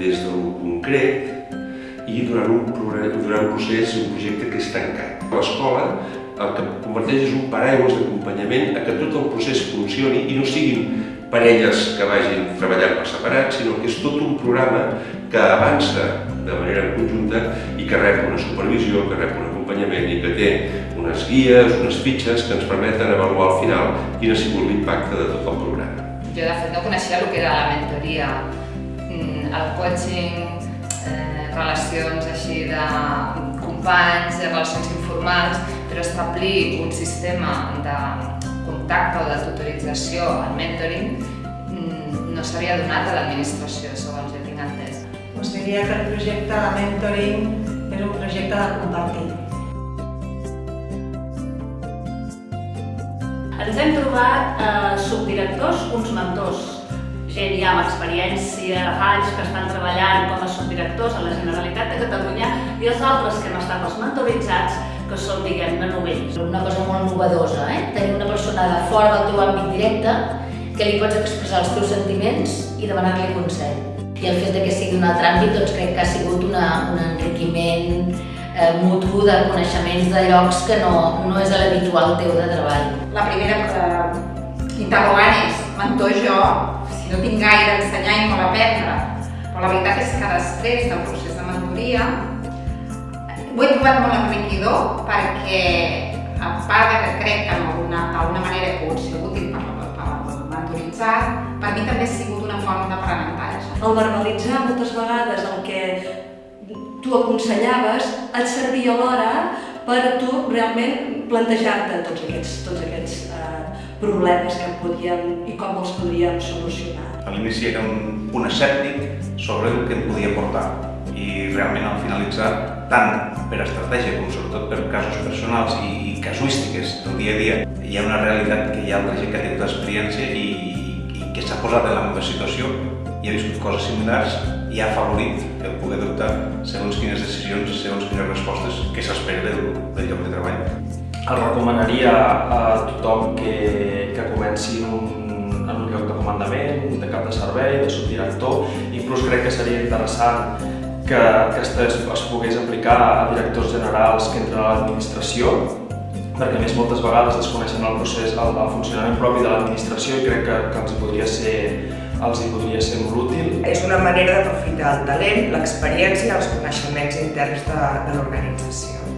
des del concret i durant un, durant un procés, un projecte que és tancat. L'escola el que converteix és un paraigües d'acompanyament a que tot el procés funcioni i no siguin parelles que vagin treballant per separat, sinó que és tot un programa que avança de manera conjunta i que rep una supervisió, que rep un acompanyament i que té unes guies, unes fitxes que ens permeten avaluar al final quin ha sigut l'impacte de tot el programa. Jo de fet no coneixia el que era la mentoria, el coaching, eh, relacions així de companys, de relacions informals, però establir un sistema de contacte o de tutorització al mentoring mm, no s'havia donat a l'administració, segons jo tinc entès. Us diria que el projecte de mentoring és un projecte de compartir. Ens hem trobat eh, gent ja amb experiència, anys que estan treballant com a subdirectors a la Generalitat de Catalunya i els altres que hem estat els mentoritzats que són, diguem-ne, novells. Una cosa molt novedosa, eh? tenir una persona de fora del teu àmbit directe que li pots expressar els teus sentiments i demanar-li consell. I el fet que sigui un altre àmbit doncs crec que ha sigut una, un enriquiment eh, mutu de coneixements de llocs que no, no és l'habitual teu de treball. La primera eh, interrogant és, mentor jo, no tinc gaire a ensenyar i molt a aprendre, però la veritat és que després del procés de mentoria ho he trobat molt enriquidor perquè, a part de que crec que d'alguna manera he pogut ser útil per, per mentoritzar, per mi també ha sigut una forma d'aprenentatge. El verbalitzar moltes vegades el que tu aconsellaves et servia alhora per tu realment plantejar-te tots aquests, tots aquests eh, problemes que podien i com els podríem solucionar. A l'inici era un punt escèptic sobre el que em podia portar i realment al finalitzar, tant per estratègia com sobretot per casos personals i, casuístiques del dia a dia, hi ha una realitat que hi ha altra gent que tingut experiència i, i que s'ha posat en la meva situació i ha viscut coses similars i ha afavorit el poder adoptar segons quines decisions, segons quines respostes que s'espera del, del lloc de treball. El recomanaria a tothom que, que comenci un, en un lloc de comandament, de cap de servei, de subdirector, inclús crec que seria interessant que, que es, es pogués aplicar a directors generals que entren a l'administració, perquè més moltes vegades desconeixen el procés, el, funcionament propi de l'administració i crec que, que els podria ser els hi podria ser molt útil. És una manera d'aprofitar el talent, l'experiència i els coneixements interns de, de l'organització.